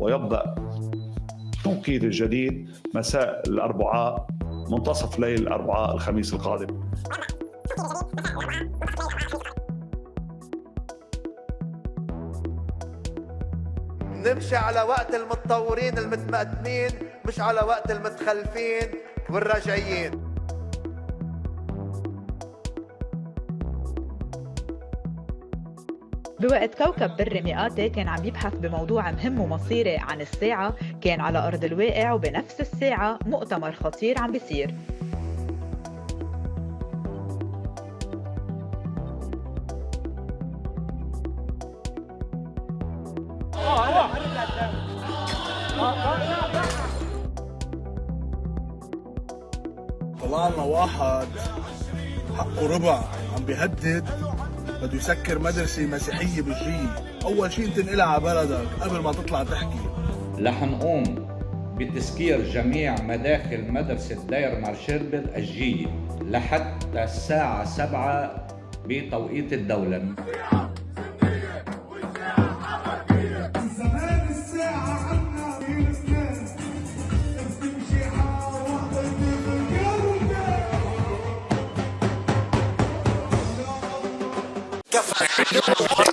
ويبدأ توقيت الجديد مساء الأربعاء منتصف ليل الأربعاء الخميس القادم. نمشي على وقت المتطورين المتقدمين مش على وقت المتخلفين والراجعين. بوقت كوكب بري مئاتي كان عم يبحث بموضوع مهم ومصيري عن الساعة كان على أرض الواقع وبنفس الساعة مؤتمر خطير عم بيصير. طلع لنا واحد حقه ربع عم بيهدد. بده يسكر مدرسة مسيحية بالجية أول شيء تنقلها على بلدك قبل ما تطلع تحكي. رح نقوم بتسكير جميع مداخل مدرسة داير مارشربل الجية لحتى الساعة سبعة بتوقيت الدولة. Get